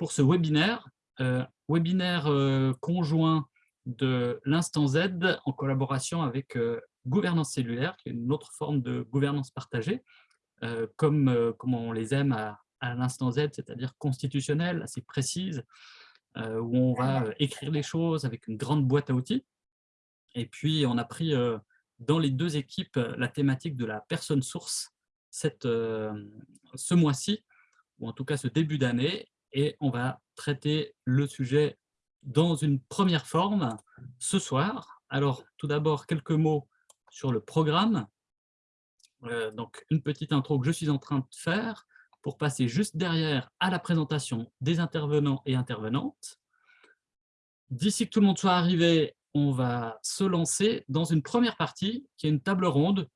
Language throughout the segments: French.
pour ce webinaire, webinaire conjoint de l'Instant Z en collaboration avec Gouvernance cellulaire, qui est une autre forme de gouvernance partagée, comme, comme on les aime à, à l'Instant Z, c'est-à-dire constitutionnelle, assez précise, où on va écrire les choses avec une grande boîte à outils. Et puis, on a pris dans les deux équipes la thématique de la personne source cette, ce mois-ci, ou en tout cas ce début d'année, et on va traiter le sujet dans une première forme ce soir. Alors, tout d'abord, quelques mots sur le programme. Euh, donc, une petite intro que je suis en train de faire pour passer juste derrière à la présentation des intervenants et intervenantes. D'ici que tout le monde soit arrivé, on va se lancer dans une première partie qui est une table ronde.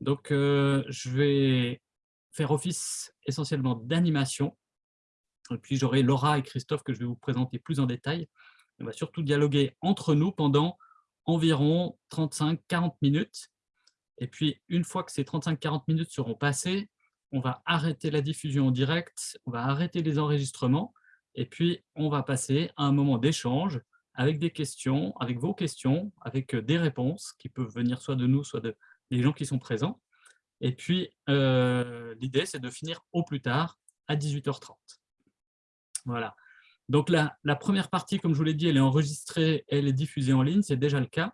Donc, euh, je vais faire office essentiellement d'animation. Et puis, j'aurai Laura et Christophe que je vais vous présenter plus en détail. On va surtout dialoguer entre nous pendant environ 35-40 minutes. Et puis, une fois que ces 35-40 minutes seront passées, on va arrêter la diffusion en direct, on va arrêter les enregistrements, et puis on va passer à un moment d'échange avec des questions, avec vos questions, avec des réponses qui peuvent venir soit de nous, soit de, des gens qui sont présents. Et puis, euh, l'idée, c'est de finir au plus tard à 18h30. Voilà. Donc, la, première partie, comme je vous l'ai dit, elle est enregistrée, elle est diffusée en ligne, c'est déjà le cas.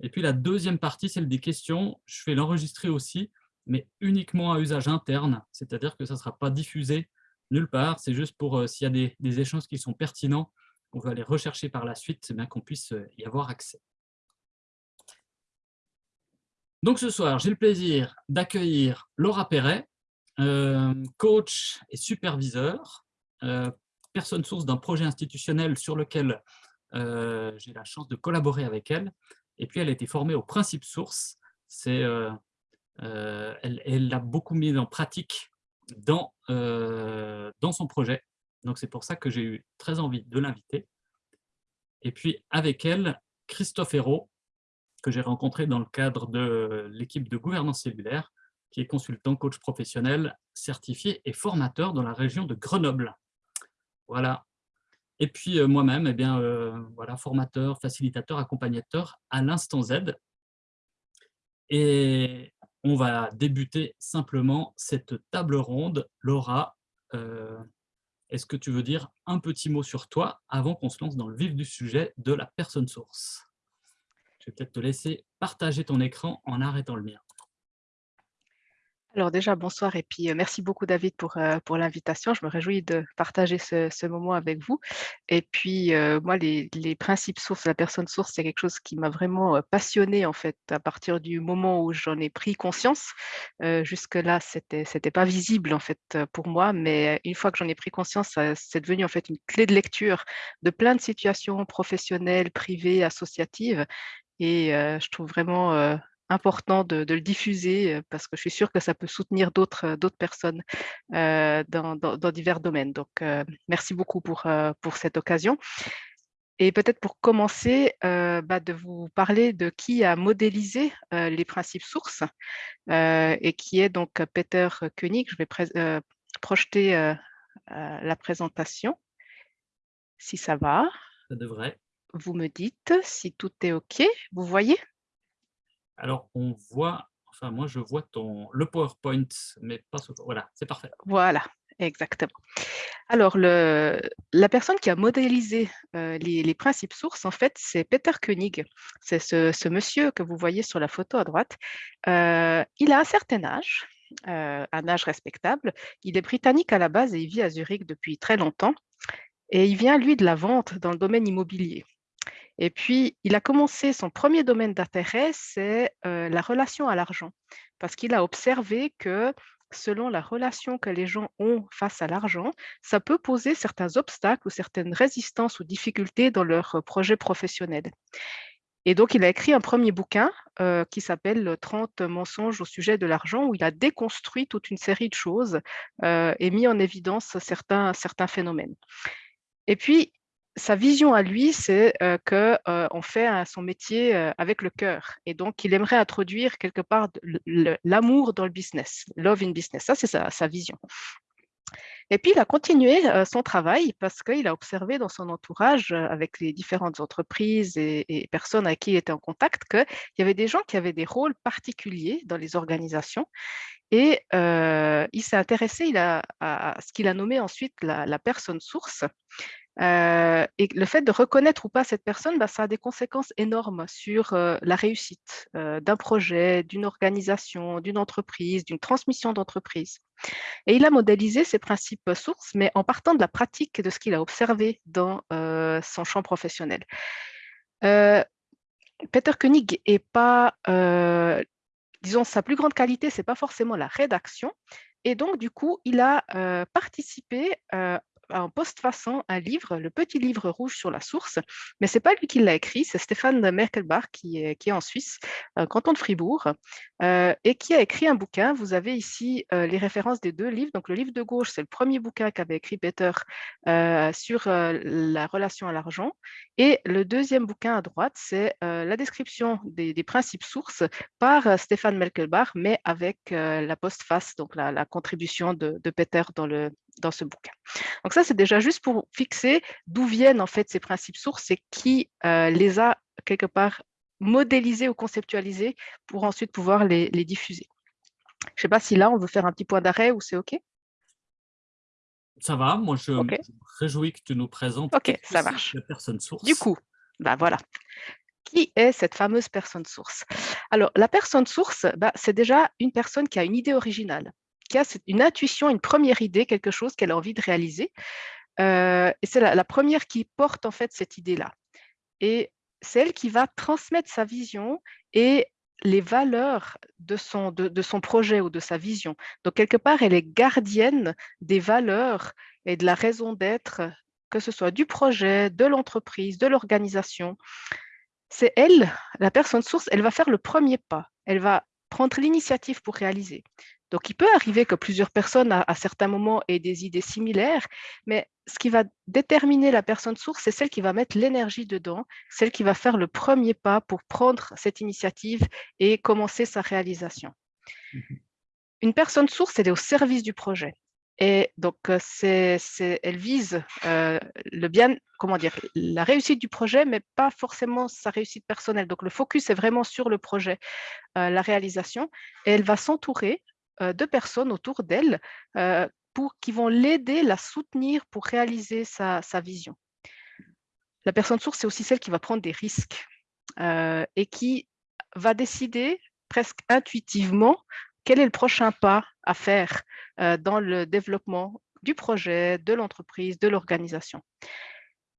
Et puis, la deuxième partie, celle des questions, je vais l'enregistrer aussi, mais uniquement à usage interne, c'est-à-dire que ça ne sera pas diffusé nulle part, c'est juste pour, euh, s'il y a des, échanges qui sont pertinents, on va les rechercher par la suite, c'est bien qu'on puisse euh, y avoir accès. Donc ce soir, j'ai le plaisir d'accueillir Laura Perret, euh, coach et superviseur, personne source d'un projet institutionnel sur lequel euh, j'ai la chance de collaborer avec elle. Et puis, elle a été formée au principe source. Euh, elle l'a beaucoup mis en pratique dans, dans son projet. Donc, c'est pour ça que j'ai eu très envie de l'inviter. Et puis, avec elle, Christophe Hérault, que j'ai rencontré dans le cadre de l'équipe de gouvernance cellulaire, qui est consultant, coach professionnel, certifié et formateur dans la région de Grenoble. Voilà. Et puis moi-même, eh bien, voilà, formateur, facilitateur, accompagnateur à l'instant Z. Et on va débuter simplement cette table ronde. Laura, est-ce que tu veux dire un petit mot sur toi avant qu'on se lance dans le vif du sujet de la personne source? Je vais peut-être te laisser partager ton écran en arrêtant le mien. Alors déjà, bonsoir et puis merci beaucoup David pour, pour l'invitation. Je me réjouis de partager ce, moment avec vous. Et puis moi, les, principes sources, la personne source, c'est quelque chose qui m'a vraiment passionné en fait à partir du moment où j'en ai pris conscience. Jusque-là, c'était c'était pas visible en fait pour moi, mais une fois que j'en ai pris conscience, c'est devenu en fait une clé de lecture de plein de situations professionnelles, privées, associatives et je trouve vraiment important de, le diffuser parce que je suis sûre que ça peut soutenir d'autres personnes dans, divers domaines. Donc, merci beaucoup pour, pour cette occasion. Et peut-être pour commencer, bah, de vous parler de qui a modélisé les principes sources et qui est donc Peter Koenig. Je vais projeter la présentation, si ça va. Ça devrait. Vous me dites si tout est OK. Vous voyez? Alors, on voit, enfin moi je vois ton, le PowerPoint, mais pas ce... Voilà, c'est parfait. Voilà, exactement. Alors, la personne qui a modélisé euh, les, principes sources, en fait, c'est Peter Koenig. C'est ce, monsieur que vous voyez sur la photo à droite. Euh, il a un certain âge, euh, un âge respectable. Il est britannique à la base et il vit à Zurich depuis très longtemps. Et il vient, lui, de la vente dans le domaine immobilier. Et puis, il a commencé son premier domaine d'intérêt, c'est la relation à l'argent, parce qu'il a observé que selon la relation que les gens ont face à l'argent, ça peut poser certains obstacles ou certaines résistances ou difficultés dans leur projet professionnel. Et donc, il a écrit un premier bouquin qui s'appelle 30 mensonges au sujet de l'argent, où il a déconstruit toute une série de choses et mis en évidence certains, certains phénomènes. Et puis, sa vision à lui, c'est qu'on fait son métier avec le cœur. Et donc, il aimerait introduire quelque part l'amour dans le business, love in business. Ça, c'est sa, vision. Et puis, il a continué son travail parce qu'il a observé dans son entourage, avec les différentes entreprises et, personnes avec qui il était en contact, qu'il y avait des gens qui avaient des rôles particuliers dans les organisations. Et il s'est intéressé à, ce qu'il a nommé ensuite la personne source. Euh, et le fait de reconnaître ou pas cette personne, bah, ça a des conséquences énormes sur euh, la réussite euh, d'un projet, d'une organisation, d'une entreprise, d'une transmission d'entreprise. Et il a modélisé ces principes sources, mais en partant de la pratique de ce qu'il a observé dans son champ professionnel. Peter Koenig est pas, disons, sa plus grande qualité, c'est pas forcément la rédaction, et donc, du coup, il a participé en post-façon un livre, le petit livre rouge sur la source, mais ce n'est pas lui qui l'a écrit, c'est Stéphane Merkelbach qui est, qui est en Suisse, canton de Fribourg, euh, et qui a écrit un bouquin. Vous avez ici euh, les références des deux livres. Donc le livre de gauche, c'est le premier bouquin qu'avait écrit Peter euh, sur la relation à l'argent, et le deuxième bouquin à droite, c'est la description des, principes sources par Stéphane Merkelbach, mais avec la postface, donc la, contribution de Peter dans le, dans ce bouquin. Donc ça, c'est déjà juste pour fixer d'où viennent en fait ces principes sources et qui euh, les a quelque part modélisés ou conceptualisés pour ensuite pouvoir les, diffuser. Je ne sais pas si là, on veut faire un petit point d'arrêt ou c'est OK? Ça va, moi je, me réjouis que tu nous présentes Ok, ça marche. la personne source. Du coup, bah voilà. Qui est cette fameuse personne source? Alors, la personne source, bah, c'est déjà une personne qui a une idée originale qui a une intuition, une première idée, quelque chose qu'elle a envie de réaliser. Euh, et c'est la, première qui porte en fait cette idée-là. Et c'est elle qui va transmettre sa vision et les valeurs de son, de, son projet ou de sa vision. Donc, quelque part, elle est gardienne des valeurs et de la raison d'être, que ce soit du projet, de l'entreprise, de l'organisation. C'est elle, la personne source, elle va faire le premier pas. Elle va prendre l'initiative pour réaliser. Donc, il peut arriver que plusieurs personnes, à, certains moments, aient des idées similaires, mais ce qui va déterminer la personne source, c'est celle qui va mettre l'énergie dedans, celle qui va faire le premier pas pour prendre cette initiative et commencer sa réalisation. Mmh Une personne source, elle est au service du projet. Et donc, euh, elle vise euh, le bien, comment dire, la réussite du projet, mais pas forcément sa réussite personnelle. Donc, le focus est vraiment sur le projet, euh, la réalisation. Et elle va s'entourer de personnes autour d'elle euh, qui vont l'aider, la soutenir pour réaliser sa, vision. La personne source, c'est aussi celle qui va prendre des risques euh, et qui va décider presque intuitivement quel est le prochain pas à faire dans le développement du projet, de l'entreprise, de l'organisation.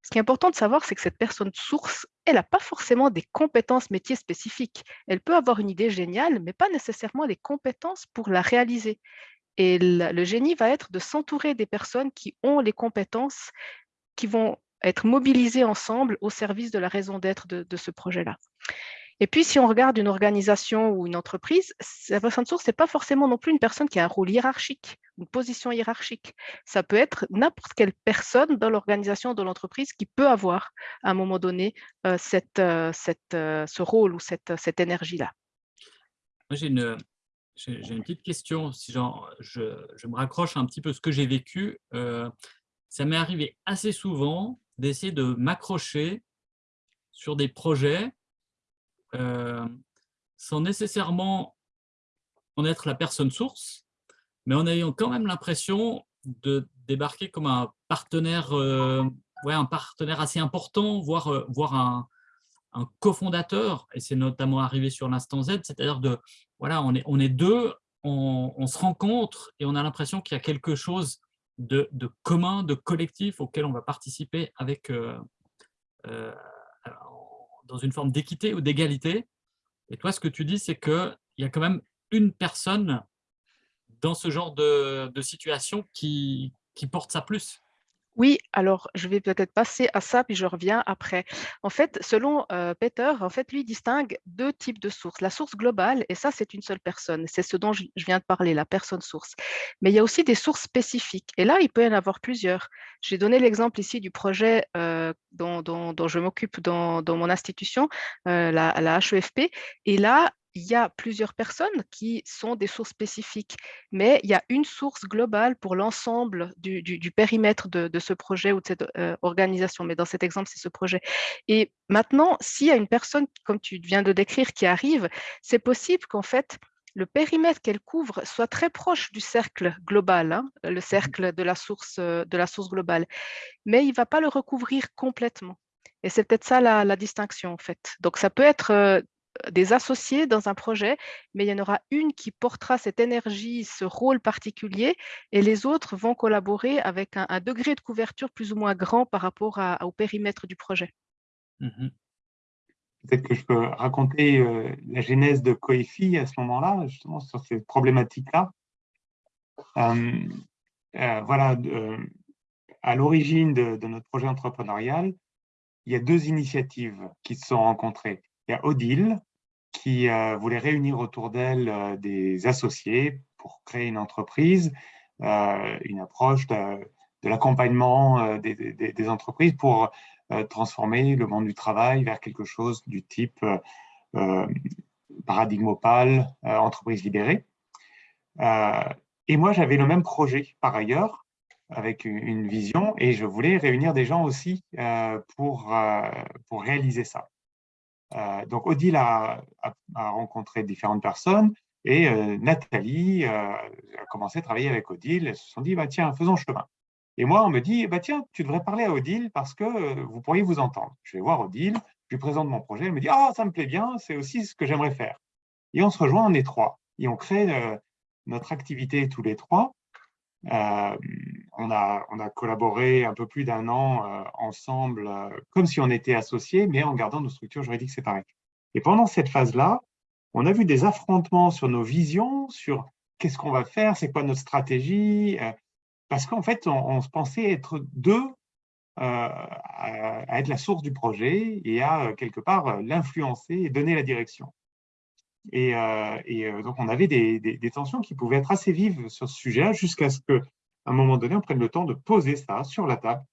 Ce qui est important de savoir, c'est que cette personne source, elle n'a pas forcément des compétences métiers spécifiques. Elle peut avoir une idée géniale, mais pas nécessairement des compétences pour la réaliser. Et le génie va être de s'entourer des personnes qui ont les compétences qui vont être mobilisées ensemble au service de la raison d'être de, ce projet-là. Et puis, si on regarde une organisation ou une entreprise, la personne source, ce n'est pas forcément non plus une personne qui a un rôle hiérarchique, une position hiérarchique. Ça peut être n'importe quelle personne dans l'organisation, de l'entreprise qui peut avoir à un moment donné euh, cette, euh, euh, ce rôle ou cette, cette énergie-là. J'ai une, une petite question. Si je, je, me raccroche un petit peu ce que j'ai vécu, ça m'est arrivé assez souvent d'essayer de m'accrocher sur des projets euh, sans nécessairement en être la personne source, mais en ayant quand même l'impression de débarquer comme un partenaire, euh, ouais, un partenaire assez important, voire, euh, voire un, un cofondateur, et c'est notamment arrivé sur l'instant Z, c'est-à-dire de, voilà, on est, on est deux, on, se rencontre et on a l'impression qu'il y a quelque chose de, de, commun, de collectif auquel on va participer avec, dans une forme d'équité ou d'égalité. Et toi, ce que tu dis, c'est qu'il y a quand même une personne dans ce genre de, situation qui, qui porte ça plus. Oui, alors je vais peut-être passer à ça, puis je reviens après. En fait, selon Peter, en fait, lui distingue deux types de sources. La source globale, et ça, c'est une seule personne. C'est ce dont je viens de parler, la personne source. Mais il y a aussi des sources spécifiques. Et là, il peut y en avoir plusieurs. J'ai donné l'exemple ici du projet dont, je m'occupe dans, mon institution, la, la HEFP. Et là, il y a plusieurs personnes qui sont des sources spécifiques, mais il y a une source globale pour l'ensemble du, périmètre de, ce projet ou de cette euh, organisation. Mais dans cet exemple, c'est ce projet. Et maintenant, s'il y a une personne, comme tu viens de décrire, qui arrive, c'est possible qu'en fait, le périmètre qu'elle couvre soit très proche du cercle global, hein, le mmh cercle de la, source, euh, de la source globale, mais il ne va pas le recouvrir complètement. Et c'est peut-être ça la, distinction, en fait. Donc, ça peut être euh, des associés dans un projet, mais il y en aura une qui portera cette énergie, ce rôle particulier, et les autres vont collaborer avec un, degré de couverture plus ou moins grand par rapport au périmètre du projet. Mmh Peut-être que je peux raconter euh, la genèse de Coefi à ce moment-là, justement sur ces problématiques-là. Euh, euh, voilà, à l'origine de, notre projet entrepreneurial, il y a deux initiatives qui se sont rencontrées. Il y a Odile, qui voulait réunir autour d'elle des associés pour créer une entreprise, une approche de, l'accompagnement des, entreprises pour euh, transformer le monde du travail vers quelque chose du type euh, euh, paradigme opale, entreprise libérée. et moi, j'avais le même projet par ailleurs, avec une vision, et je voulais réunir des gens aussi pour, pour réaliser ça. Donc, Odile a, rencontré différentes personnes, et Nathalie a commencé à travailler avec Odile. Elles se sont dit, bah, tiens, faisons chemin. Et moi, on me dit, bah, tiens, tu devrais parler à Odile parce que euh, vous pourriez vous entendre. Je vais voir Odile, je lui présente mon projet, elle me dit, ah, ça me plaît bien, c'est aussi ce que j'aimerais faire. Et on se rejoint en étroit et on crée euh, notre activité tous les trois. Euh, on, a, collaboré un peu plus d'un an ensemble, comme si on était associés, mais en gardant nos structures juridiques séparées. Et pendant cette phase-là, on a vu des affrontements sur nos visions, sur qu'est-ce qu'on va faire, c'est quoi notre stratégie, parce qu'en fait, on, se pensait être deux euh, à, être la source du projet et à, euh, quelque part, euh, l'influencer et donner la direction. Et, donc, on avait des, tensions qui pouvaient être assez vives sur ce sujet jusqu'à ce qu'à un moment donné, on prenne le temps de poser ça sur la table.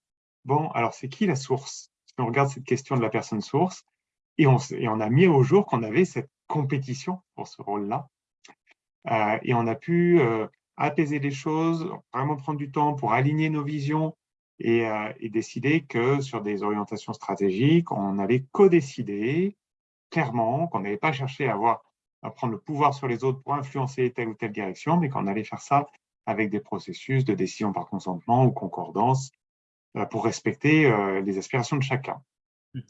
Bon, alors, c'est qui la source? On regarde cette question de la personne source, et on, a mis au jour qu'on avait cette compétition pour ce rôle-là. et on a pu apaiser les choses, vraiment prendre du temps pour aligner nos visions et, euh, décider que sur des orientations stratégiques, on allait co-décider clairement, qu'on n'allait pas à, avoir, à prendre le pouvoir sur les autres pour influencer telle ou telle direction, mais qu'on allait faire ça avec des processus de décision par consentement ou concordance euh, pour respecter euh, les aspirations de chacun. Mmh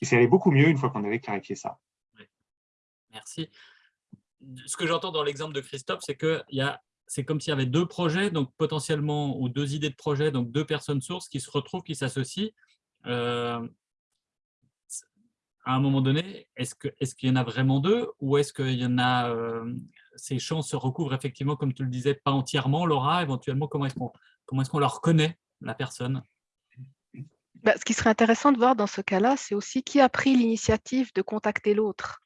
et ça allait beaucoup mieux une fois qu'on avait clarifié ça. Merci. Ce que j'entends dans l'exemple de Christophe, c'est y a c'est comme s'il y avait deux projets, donc potentiellement, ou deux idées de projet, donc deux personnes sources qui se retrouvent, qui s'associent. Euh, à un moment donné, est-ce qu'il est qu'il y en a vraiment deux ou est-ce qu'il y en a, euh, ces champs se recouvrent effectivement, comme tu le disais, pas entièrement, Laura, éventuellement, comment est-ce qu'on est qu'on leur reconnaît la personne? Bah, Ce qui serait intéressant de voir dans ce cas-là, c'est aussi qui a pris l'initiative de contacter l'autre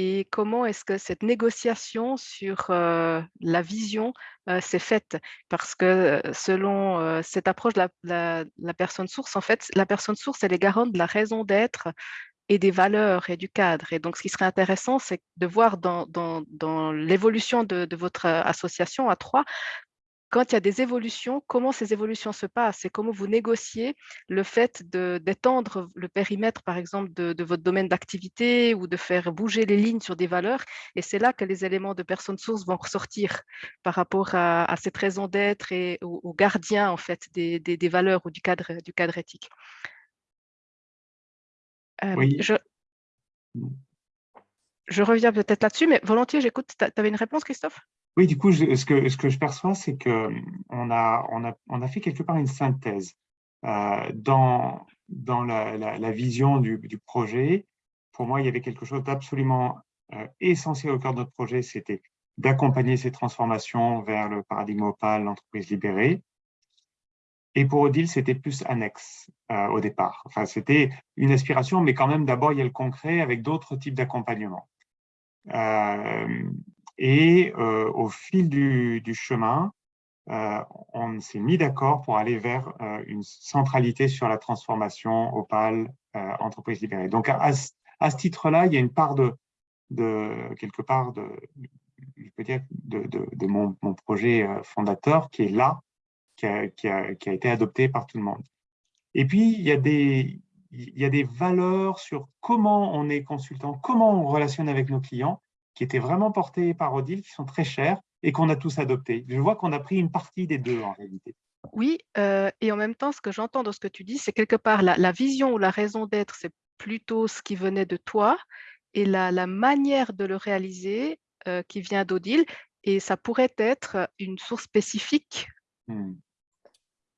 et comment est-ce que cette négociation sur la vision s'est faite. Parce que selon cette approche de la, personne source, en fait, la personne source, elle est garante de la raison d'être et des valeurs et du cadre. Et donc, ce qui serait intéressant, c'est de voir dans, l'évolution de, votre association à trois, quand il y a des évolutions, comment ces évolutions se passent et comment vous négociez le fait d'étendre le périmètre, par exemple, de, votre domaine d'activité ou de faire bouger les lignes sur des valeurs. Et c'est là que les éléments de personnes sources vont ressortir par rapport à, cette raison d'être et aux, gardiens, en fait, des, valeurs ou du cadre, du cadre éthique. Euh, oui. je, je reviens peut-être là-dessus, mais volontiers, j'écoute. Tu avais une réponse, Christophe? Oui, du coup, ce, que, ce que je perçois, c'est qu'on a, on a, on a fait quelque part une synthèse euh, dans, dans la, la, vision du, du, projet. Pour moi, il y avait quelque chose d'absolument euh, essentiel au cœur de notre projet, c'était d'accompagner ces transformations vers le paradigme opal, l'entreprise libérée. Et pour Odile, c'était plus annexe euh, au départ. Enfin, c'était une aspiration, mais quand même, d'abord, il y a le concret avec d'autres types d'accompagnement. Et euh, au fil du, chemin, euh, on s'est mis d'accord pour aller vers euh, une centralité sur la transformation Opal entreprise libérée. Donc, à, ce titre-là, il y a une part de, quelque part de, je peux dire, de, mon, projet fondateur qui est là, qui a, qui, a, qui a, été adopté par tout le monde. Et puis, il y a des, il y a des valeurs sur comment on est consultant, comment on relationne avec nos clients, qui étaient vraiment portées par Odile, qui sont très chères et qu'on a tous adoptées. Je vois qu'on a pris une partie des deux en réalité. Oui, euh, et en même temps, ce que j'entends dans ce que tu dis, c'est quelque part la, vision ou la raison d'être, c'est plutôt ce qui venait de toi, et la, la manière de le réaliser euh, qui vient d'Odile, et ça pourrait être une source spécifique hmm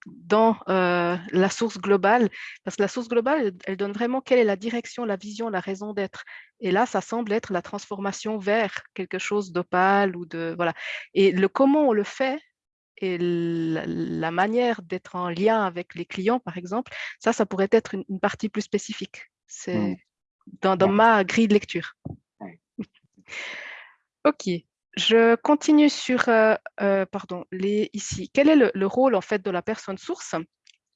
dans euh, la source globale, parce que la source globale, elle, donne vraiment quelle est la direction, la vision, la raison d'être. Et là, ça semble être la transformation vers quelque chose d'opale ou de voilà. Et le comment on le fait et la, manière d'être en lien avec les clients, par exemple, ça, ça pourrait être une, partie plus spécifique. C'est mmh. dans, dans ma grille de lecture. ok. Je continue sur, euh, euh, pardon, les, ici. Quel est le, rôle en fait de la personne source?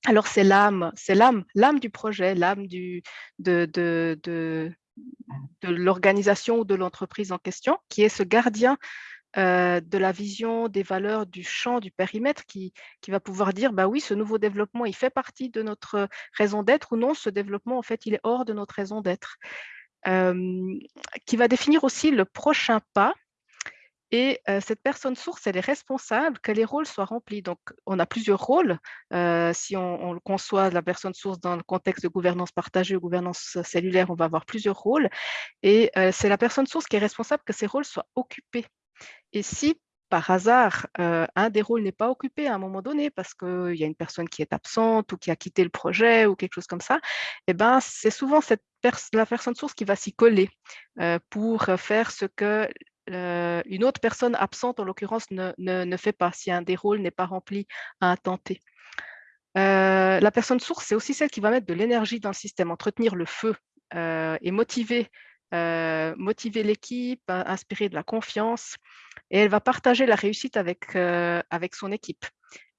Alors c'est l'âme, c'est l'âme, l'âme du projet, l'âme de, de, de, de l'organisation ou de l'entreprise en question, qui est ce gardien euh, de la vision, des valeurs, du champ, du périmètre, qui, qui va pouvoir dire, bah oui, ce nouveau développement, il fait partie de notre raison d'être ou non, ce développement, en fait, il est hors de notre raison d'être. qui va définir aussi le prochain pas et cette personne source, elle est responsable que les rôles soient remplis. Donc, on a plusieurs rôles. si on, on, conçoit la personne source dans le contexte de gouvernance partagée ou gouvernance cellulaire, on va avoir plusieurs rôles. Et c'est la personne source qui est responsable que ces rôles soient occupés. Et si par hasard, un des rôles n'est pas occupé à un moment donné parce qu'il y a une personne qui est absente ou qui a quitté le projet ou quelque chose comme ça, eh ben, c'est souvent la personne source qui va s'y coller pour faire ce que une autre personne absente, en l'occurrence, ne, ne, fait pas, si un des rôles n'est pas rempli à un temps. Euh, la personne source, c'est aussi celle qui va mettre de l'énergie dans le système, entretenir le feu euh, et motiver, euh, motiver l'équipe, inspirer de la confiance. Et elle va partager la réussite avec, avec son équipe.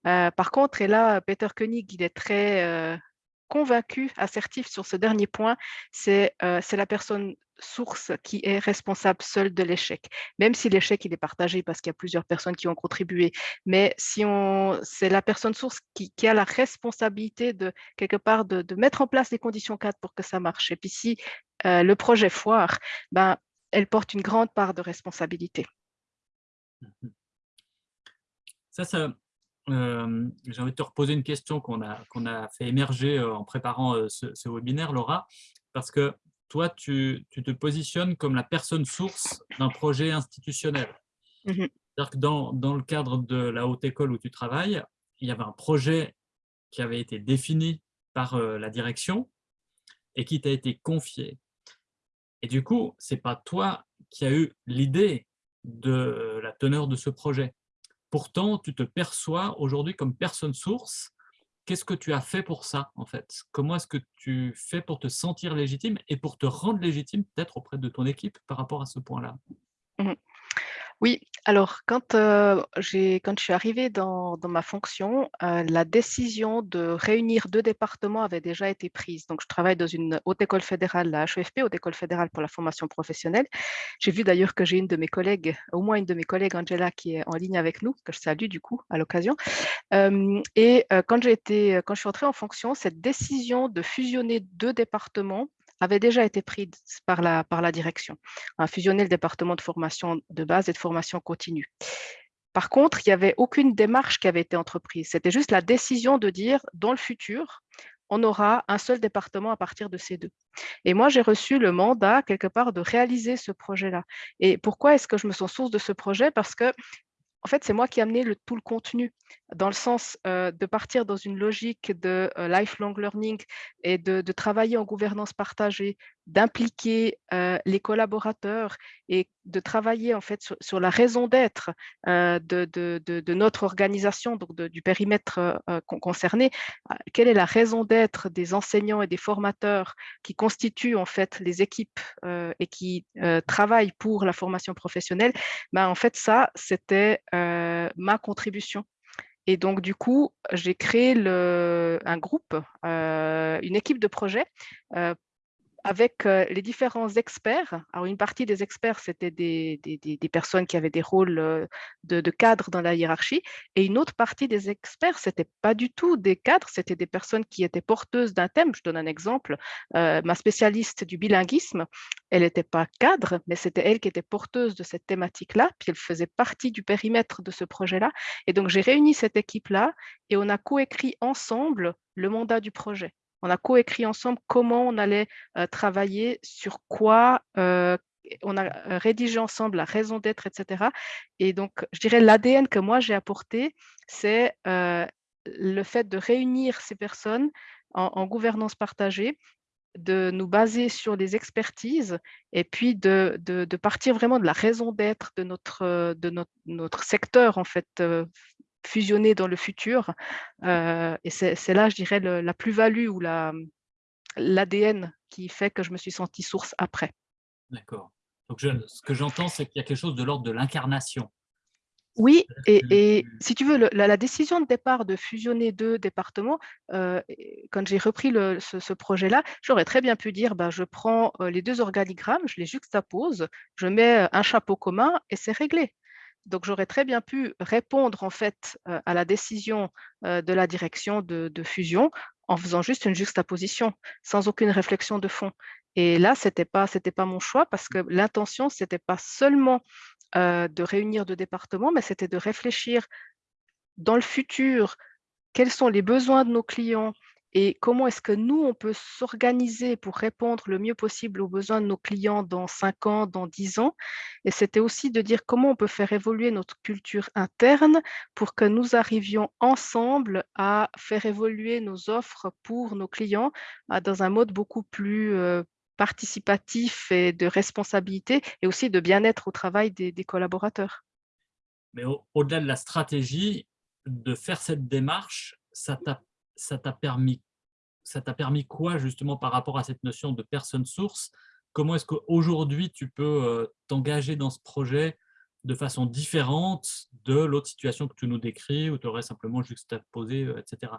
par contre, et là, Peter Koenig, il est très convaincu, assertif sur ce dernier point, c'est la personne source qui est responsable seule de l'échec, même si l'échec il est partagé parce qu'il y a plusieurs personnes qui ont contribué. Mais si on, c'est la personne source qui, a la responsabilité de quelque part de, mettre en place les conditions cadres pour que ça marche. Et puis si euh, le projet foire, ben, elle porte une grande part de responsabilité. Ça, ça euh, j'ai envie de te reposer une question qu'on a, qu'on a fait émerger euh, en préparant ce, ce webinaire, Laura, parce que toi, tu, te positionnes comme la personne source d'un projet institutionnel. Mmh C'est-à-dire que dans, dans, le cadre de la haute école où tu travailles, il y avait un projet qui avait été défini par euh, la direction et qui t'a été confié. Et du coup, ce n'est pas toi qui as eu l'idée de la teneur de ce projet. Pourtant, tu te perçois aujourd'hui comme personne source. Qu'est-ce que tu as fait pour ça, en fait? Comment est-ce que tu fais pour te sentir légitime et pour te rendre légitime peut-être auprès de ton équipe par rapport à ce point-là? Mmh oui, alors quand, quand je suis arrivée dans, ma fonction, la décision de réunir deux départements avait déjà été prise. Donc, je travaille dans une haute école fédérale, la HEFP, haute école fédérale pour la formation professionnelle. J'ai vu d'ailleurs que j'ai une de mes collègues, au moins une de mes collègues, Angela, qui est en ligne avec nous, que je salue du coup à l'occasion. Et quand, été, quand je suis entrée en fonction, cette décision de fusionner deux départements avait déjà été prise par la, par la direction, à fusionner le département de formation de base et de formation continue. Par contre, il n'y avait aucune démarche qui avait été entreprise. C'était juste la décision de dire, dans le futur, on aura un seul département à partir de ces deux. Et moi, j'ai reçu le mandat, quelque part, de réaliser ce projet-là. Et pourquoi est-ce que je me sens source de ce projet? Parce que en fait, c'est moi qui ai amené tout le contenu, dans le sens euh, de partir dans une logique de euh, lifelong learning et de, travailler en gouvernance partagée, d'impliquer euh, les collaborateurs et de travailler en fait sur, la raison d'être de, de, notre organisation, donc du périmètre concerné. Quelle est la raison d'être des enseignants et des formateurs qui constituent en fait les équipes et qui travaillent pour la formation professionnelle? Ben, En fait, ça, c'était euh, ma contribution. Et donc, du coup, j'ai créé le, un groupe, euh, une équipe de projet euh, avec euh, les différents experts. Alors, une partie des experts, c'était des, des, personnes qui avaient des rôles euh, de, de cadres dans la hiérarchie, et une autre partie des experts, c'était pas du tout des cadres, c'était des personnes qui étaient porteuses d'un thème. Je donne un exemple. Euh, ma spécialiste du bilinguisme, elle n'était pas cadre, mais c'était elle qui était porteuse de cette thématique-là, puis elle faisait partie du périmètre de ce projet-là. Et donc, j'ai réuni cette équipe-là et on a coécrit ensemble le mandat du projet on a coécrit ensemble comment on allait euh, travailler, sur quoi, euh, on a euh, rédigé ensemble la raison d'être, etc. Et donc, je dirais l'ADN que moi j'ai apporté, c'est le fait de réunir ces personnes en, gouvernance partagée, de nous baser sur des expertises et puis de, partir vraiment de la raison d'être de, notre, de notre, secteur en fait fusionner dans le futur. Euh, et c'est là, je dirais, la plus-value ou l'ADN qui fait que je me suis sentie source après. D'accord. Donc, ce que j'entends, c'est qu'il y a quelque chose de l'ordre de l'incarnation. Oui, et, si tu veux, la, décision de départ de fusionner deux départements, euh, quand j'ai repris ce, projet-là, j'aurais très bien pu dire, bah, je prends euh, les deux organigrammes, je les juxtapose, je mets un chapeau commun et c'est réglé. Donc, j'aurais très bien pu répondre en fait euh, à la décision euh, de la direction de, fusion en faisant juste une juxtaposition, sans aucune réflexion de fond. Et là, ce n'était pas, pas mon choix parce que l'intention, ce n'était pas seulement euh, de réunir deux départements, mais c'était de réfléchir dans le futur, quels sont les besoins de nos clients, et comment est-ce que nous, on peut s'organiser pour répondre le mieux possible aux besoins de nos clients dans 5 ans, dans 10 ans? Et c'était aussi de dire comment on peut faire évoluer notre culture interne pour que nous arrivions ensemble à faire évoluer nos offres pour nos clients dans un mode beaucoup plus euh, participatif et de responsabilité et aussi de bien-être au travail des, collaborateurs. Mais au-delà de la stratégie, de faire cette démarche, ça t'a permis ça t'a permis quoi justement par rapport à cette notion de personne source? Comment est-ce qu'aujourd'hui tu peux t'engager dans ce projet de façon différente de l'autre situation que tu nous décris où tu aurais simplement juste à poser, euh, etc.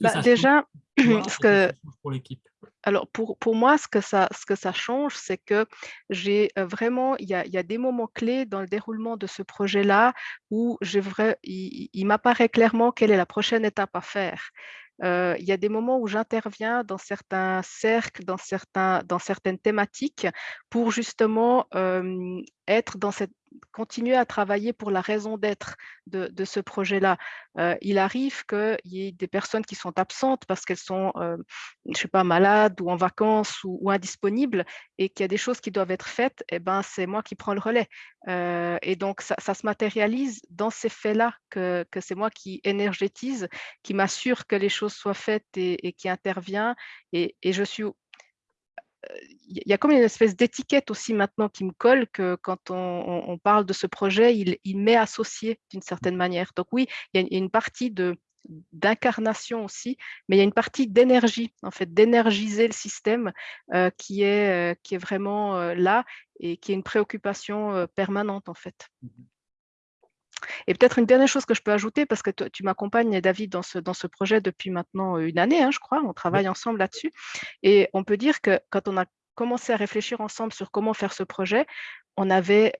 Bah, déjà, ce que, pour l'équipe? Alors pour, pour moi, ce que ça, ce que ça change, c'est que j'ai vraiment, il y a, y a, des moments clés dans le déroulement de ce projet-là où il, il m'apparaît clairement quelle est la prochaine étape à faire. Il y a des moments où j'interviens dans certains cercles, dans certaines thématiques pour justement être dans cette continuer à travailler pour la raison d'être de, ce projet-là. Euh, il arrive qu'il y ait des personnes qui sont absentes parce qu'elles sont, euh, je sais pas, malades ou en vacances ou, indisponibles et qu'il y a des choses qui doivent être faites, et eh ben, c'est moi qui prends le relais. Euh, et donc, ça, se matérialise dans ces faits-là que, c'est moi qui énergétise, qui m'assure que les choses soient faites et, qui intervient. Et, je suis y a comme une espèce d'étiquette aussi maintenant qui me colle que quand on, parle de ce projet, il, m'est associé d'une certaine manière. Donc oui, il y a une partie d'incarnation aussi, mais il y a une partie d'énergie, en fait, d'énergiser le système euh, qui, est, euh, qui est vraiment euh, là et qui est une préoccupation permanente, en fait. Mmh et peut-être une dernière chose que je peux ajouter, parce que tu m'accompagnes, David, dans ce, dans ce projet depuis maintenant une année, hein, je crois, on travaille ensemble là-dessus. Et on peut dire que quand on a commencé à réfléchir ensemble sur comment faire ce projet, on avait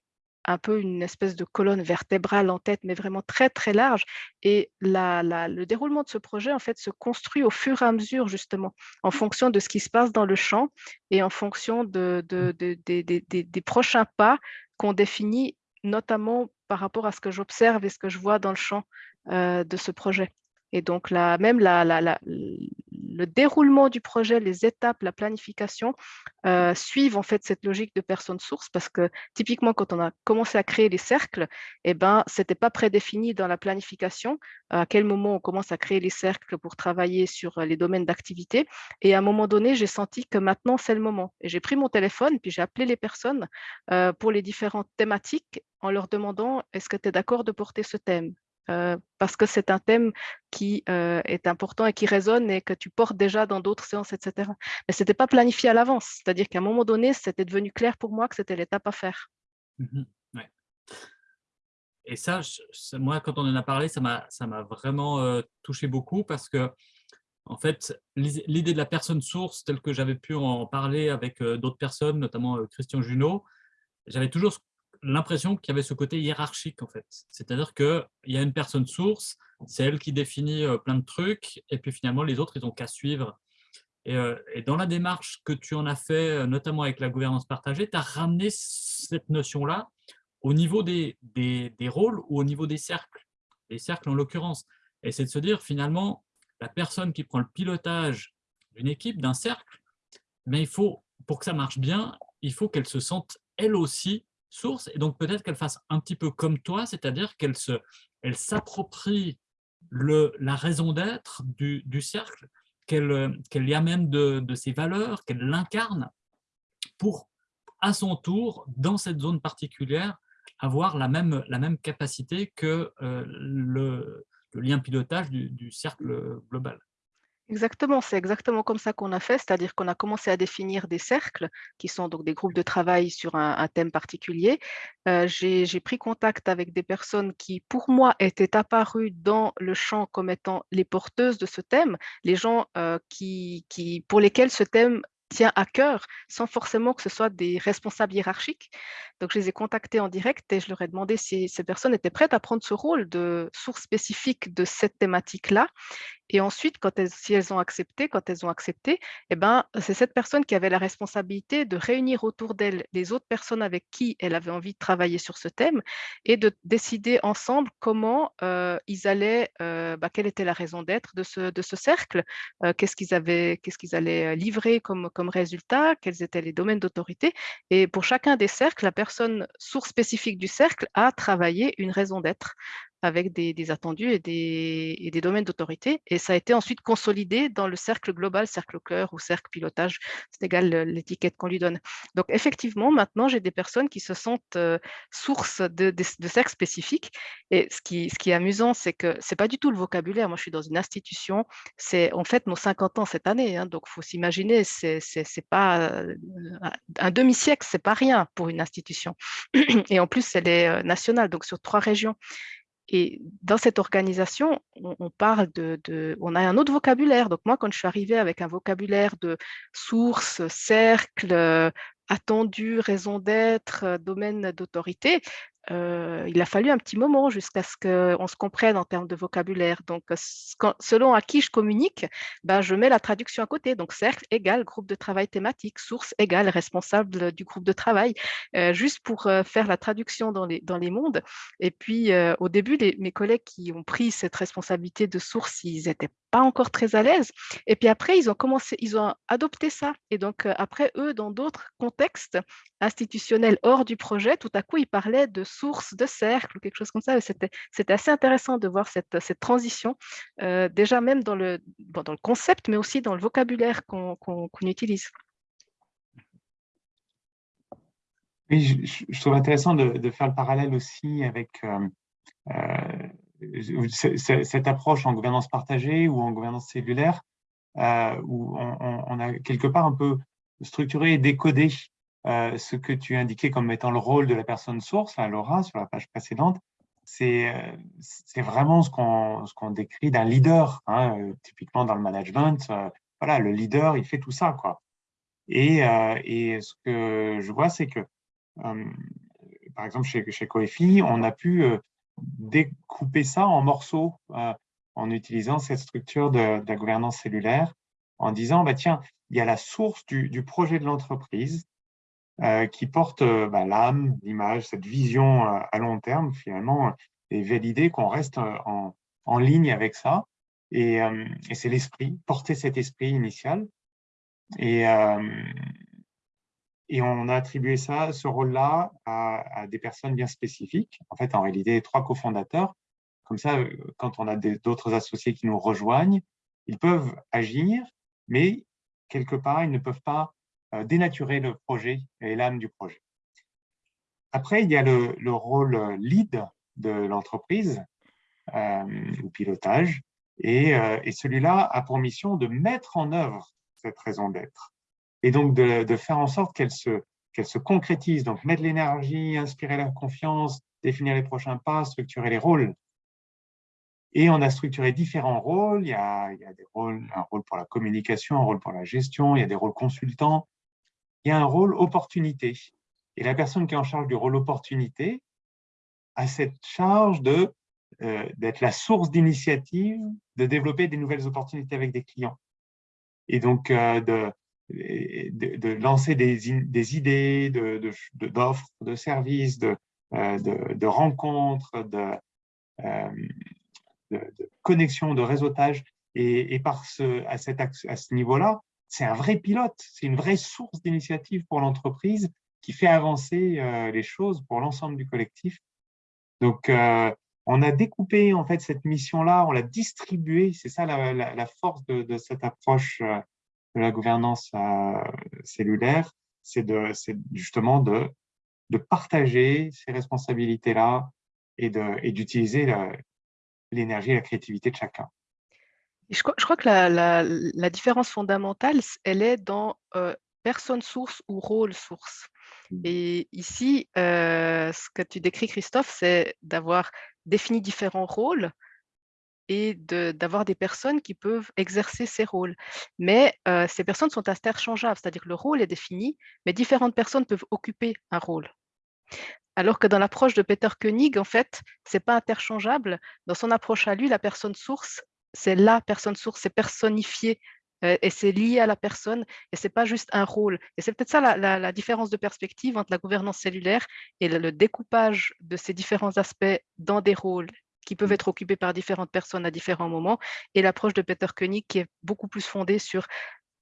un peu une espèce de colonne vertébrale en tête, mais vraiment très, très large. Et la, le déroulement de ce projet, en fait, se construit au fur et à mesure, justement, en fonction de ce qui se passe dans le champ et en fonction de, de, des prochains pas qu'on définit, notamment par rapport à ce que j'observe et ce que je vois dans le champ euh, de ce projet. Et donc, la, même le déroulement du projet, les étapes, la planification euh, suivent en fait cette logique de personne source parce que typiquement, quand on a commencé à créer les cercles, eh ben, ce n'était pas prédéfini dans la planification à quel moment on commence à créer les cercles pour travailler sur les domaines d'activité. Et à un moment donné, j'ai senti que maintenant, c'est le moment. Et j'ai pris mon téléphone, puis j'ai appelé les personnes euh, pour les différentes thématiques en leur demandant est-ce que tu es d'accord de porter ce thème? Euh, parce que c'est un thème qui euh, est important et qui résonne et que tu portes déjà dans d'autres séances, etc. Mais ce n'était pas planifié à l'avance, c'est-à-dire qu'à un moment donné, c'était devenu clair pour moi que c'était l'étape à faire. Mmh et ça, moi, quand on en a parlé, ça m'a vraiment euh, touché beaucoup parce que En fait, l'idée de la personne source, telle que j'avais pu en parler avec d'autres personnes, notamment Christian Junot, j'avais toujours l'impression qu'il y avait ce côté hiérarchique, en fait. C'est-à-dire qu'il y a une personne source, c'est elle qui définit plein de trucs, et puis finalement, les autres, ils n'ont qu'à suivre. Et, dans la démarche que tu en as fait, notamment avec la gouvernance partagée, tu as ramené cette notion-là au niveau des, des, rôles ou au niveau des cercles, les cercles en l'occurrence. Et c'est de se dire, finalement, la personne qui prend le pilotage d'une équipe, d'un cercle, mais il faut, pour que ça marche bien, il faut qu'elle se sente elle aussi source, et donc peut-être qu'elle fasse un petit peu comme toi, c'est-à-dire qu'elle elle s'approprie la raison d'être du, cercle, qu'elle y amène de, de ses valeurs, qu'elle l'incarne pour, à son tour, dans cette zone particulière, avoir la même, la même capacité que euh, le, lien pilotage du cercle global. Exactement, c'est exactement comme ça qu'on a fait, c'est-à-dire qu'on a commencé à définir des cercles, qui sont donc des groupes de travail sur un, thème particulier. Euh, j'ai pris contact avec des personnes qui, pour moi, étaient apparues dans le champ comme étant les porteuses de ce thème, les gens euh, qui, pour lesquels ce thème tient à cœur sans forcément que ce soit des responsables hiérarchiques. Donc, je les ai contactés en direct et je leur ai demandé si ces personnes étaient prêtes à prendre ce rôle de source spécifique de cette thématique-là. Et ensuite, quand elles, si elles ont accepté, quand elles ont accepté, eh ben, c'est cette personne qui avait la responsabilité de réunir autour d'elle les autres personnes avec qui elle avait envie de travailler sur ce thème et de décider ensemble comment euh, ils allaient, euh, bah, quelle était la raison d'être de ce, de ce cercle, euh, qu'est-ce qu'ils avaient, qu'est-ce allaient livrer comme, comme résultat, quels étaient les domaines d'autorité. Et pour chacun des cercles, la personne source spécifique du cercle a travaillé une raison d'être avec des, attendus et des, domaines d'autorité. Et ça a été ensuite consolidé dans le cercle global, cercle cœur ou cercle pilotage, c'est égal l'étiquette qu'on lui donne. Donc effectivement, maintenant, j'ai des personnes qui se sentent euh, source de, de, cercles spécifiques. Et ce qui, ce est amusant, c'est que c'est pas du tout le vocabulaire. Moi, je suis dans une institution, c'est en fait nos 50 ans cette année. Hein, donc, il faut s'imaginer, c'est pas euh, un demi-siècle, c'est pas rien pour une institution. Et en plus, elle est euh, nationale, donc sur trois régions. Et dans cette organisation, on, parle de, on a un autre vocabulaire. Donc moi, quand je suis arrivée avec un vocabulaire de source, cercle, euh, attendu, raison d'être, euh, domaine d'autorité, il a fallu un petit moment jusqu'à ce qu'on se comprenne en termes de vocabulaire. Donc, selon à qui je communique, ben, je mets la traduction à côté. Donc, cercle égale groupe de travail thématique, source égale responsable du groupe de travail, juste pour faire la traduction dans les, dans les mondes. Et puis, au début, mes collègues qui ont pris cette responsabilité de source, ils n'étaient pas encore très à l'aise. Et puis après, ils ont commencé, ils ont adopté ça. Et donc, après, eux, dans d'autres contextes institutionnels hors du projet, tout à coup, ils parlaient de source de cercle ou quelque chose comme ça. C'était assez intéressant de voir cette, transition, euh, déjà même dans le, concept, mais aussi dans le vocabulaire qu'on utilise. Oui, je, trouve intéressant de, faire le parallèle aussi avec euh, euh, cette approche en gouvernance partagée ou en gouvernance cellulaire, où on, a quelque part un peu structuré et décodé euh, ce que tu indiquais comme étant le rôle de la personne source, à Laura, sur la page précédente, c'est euh, vraiment ce qu'on décrit d'un leader. Hein, euh, typiquement dans le management, voilà, le leader, il fait tout ça. Quoi. Et, ce que je vois, c'est que, par exemple, chez, chez Coefi, on a pu découper ça en morceaux en utilisant cette structure de, la gouvernance cellulaire, en disant, bah, tiens, il y a la source du, projet de l'entreprise, qui porte euh, bah, l'âme, l'image, cette vision euh, à long terme, finalement, et valider qu'on reste en, en, ligne avec ça. Et, et c'est l'esprit, porter cet esprit initial. Et, et on a attribué ça, ce rôle-là à, à, des personnes bien spécifiques. En fait, en réalité, trois cofondateurs. Comme ça, quand on a d'autres associés qui nous rejoignent, ils peuvent agir, mais quelque part, ils ne peuvent pas euh, dénaturer le projet et l'âme du projet. Après, il y a le, rôle lead de l'entreprise, euh, ou pilotage, et, euh, celui-là a pour mission de mettre en œuvre cette raison d'être, et donc de, faire en sorte qu'elle se, se concrétise, donc mettre l'énergie, inspirer la confiance, définir les prochains pas, structurer les rôles. Et on a structuré différents rôles. Il y a, il y a des rôles, un rôle pour la communication, un rôle pour la gestion, il y a des rôles consultants. Il y a un rôle opportunité. Et la personne qui est en charge du rôle opportunité a cette charge euh, d'être la source d'initiative, de développer des nouvelles opportunités avec des clients. Et donc, euh, de, de, lancer des, des idées d'offres, de, de, services, de, euh, rencontres, de, de, connexion, de réseautage. Et, et par ce, à, cet, à ce niveau-là, c'est un vrai pilote, c'est une vraie source d'initiative pour l'entreprise qui fait avancer les choses pour l'ensemble du collectif. Donc, on a découpé en fait cette mission-là, on l'a distribuée. C'est ça la, force de, cette approche euh, de la gouvernance euh, cellulaire, c'est justement de partager ces responsabilités-là et d'utiliser l'énergie et la créativité de chacun. Je crois, je crois que la, la, différence fondamentale, elle est dans euh, personne source ou rôle source. Mmh. Et ici, ce que tu décris, Christophe, c'est d'avoir défini différents rôles et d'avoir des personnes qui peuvent exercer ces rôles. Mais ces personnes sont interchangeables, c'est-à-dire que le rôle est défini, mais différentes personnes peuvent occuper un rôle. Alors que dans l'approche de Peter Koenig, en fait, ce n'est pas interchangeable. Dans son approche à lui, la personne source, c'est la personne source, c'est personnifié et c'est lié à la personne et c'est pas juste un rôle. Et c'est peut-être ça la, différence de perspective entre la gouvernance cellulaire et le, découpage de ces différents aspects dans des rôles qui peuvent mmh. être occupés par différentes personnes à différents moments et l'approche de Peter Koenig qui est beaucoup plus fondée sur